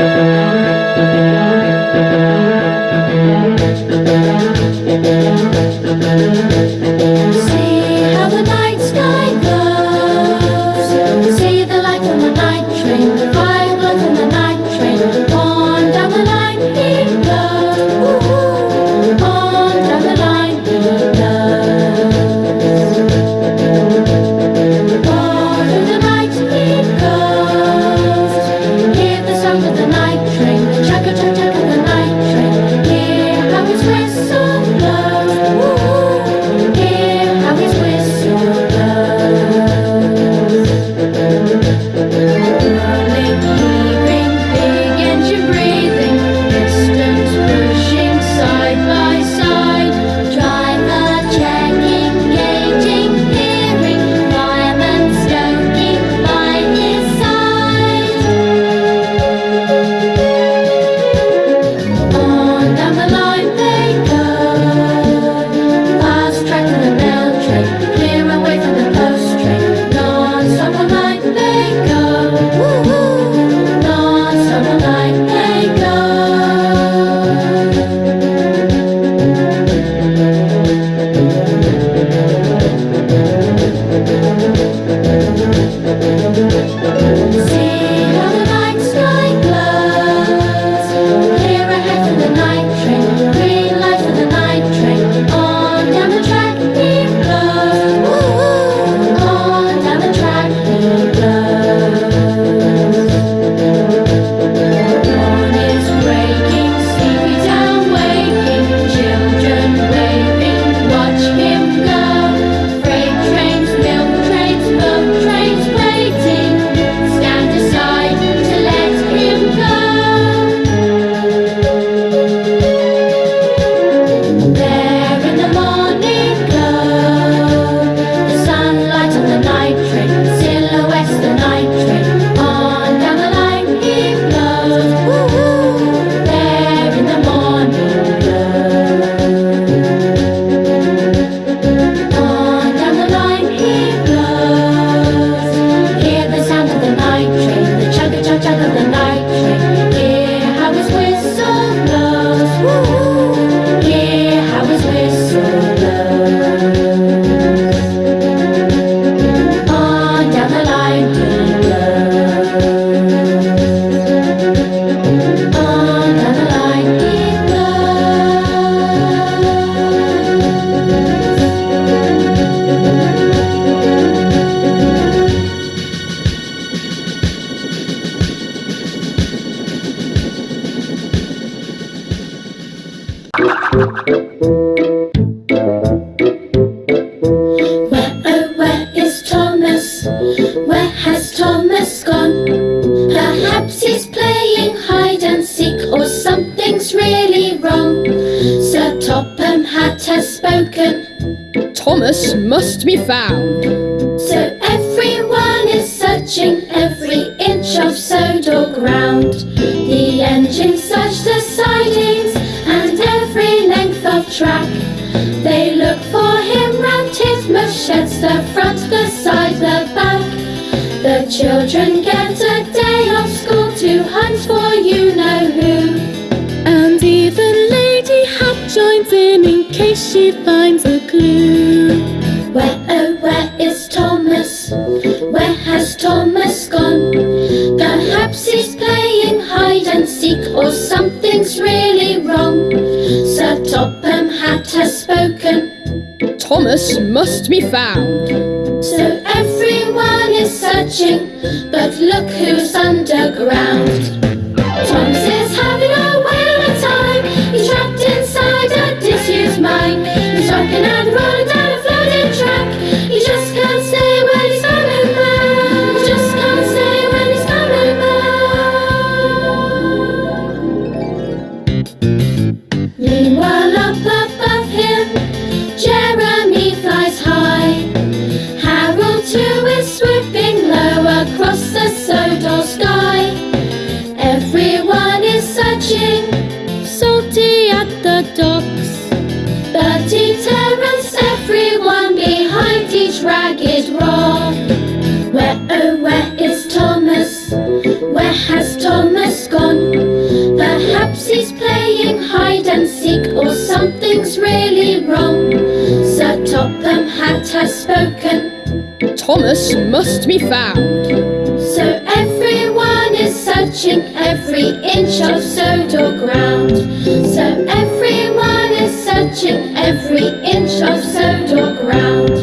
Thank you. Where has Thomas gone? Perhaps he's playing hide and seek or something's really wrong. Sir Topham Hatt has spoken. Thomas must be found. case she finds a clue. Where, oh, where is Thomas? Where has Thomas gone? Perhaps he's playing hide and seek or something's really wrong. Sir Topham Hatt has spoken. Thomas must be found. So everyone is searching, but look who's underground. Thomas and run down. has Thomas gone? Perhaps he's playing hide and seek or something's really wrong. Sir Topham Hatt has spoken. Thomas must be found. So everyone is searching every inch of Sodor ground. So everyone is searching every inch of Sodor ground.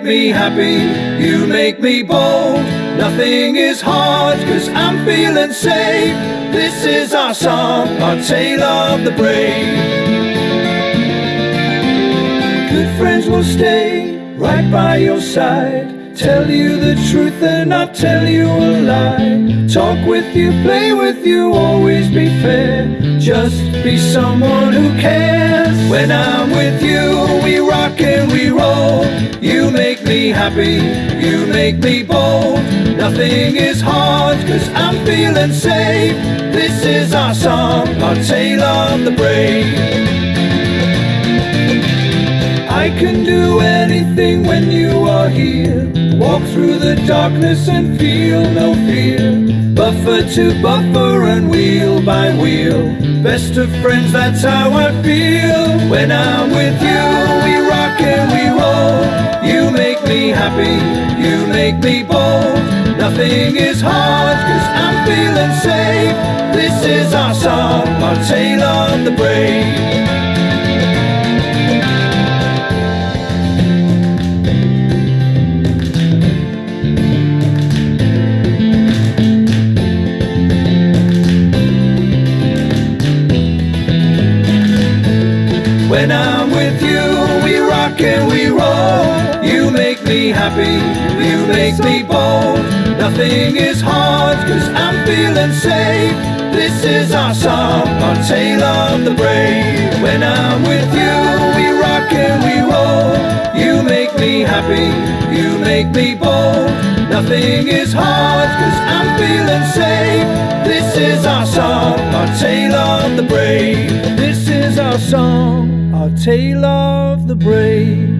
Make me happy, you make me bold. Nothing is hard, cause I'm feeling safe. This is our song, our tale of the brave. Good friends will stay right by your side. Tell you the truth and not tell you a lie. Talk with you, play with you, always be fair. Just be someone who cares. When I'm with you, we rock and we roll. You make me happy, you make me bold. Nothing is hard, cause I'm feeling safe. This is our song, our tale of the brave. I can do anything when you are here. Walk through the darkness and feel no fear. Buffer to buffer and wheel by wheel. Best of friends, that's how I feel. When I'm with you, me happy, you make me bold. Nothing is hard, cause I'm feeling safe. This is our song, our tale of the brave. Me happy, you make me bold. Nothing is hard, cause I'm feeling safe. This is our song, our tale of the brave. When I'm with you, we rock and we roll. You make me happy, you make me bold. Nothing is hard, cause I'm feeling safe. This is our song, our tale of the brave. This is our song, our tale of the brave.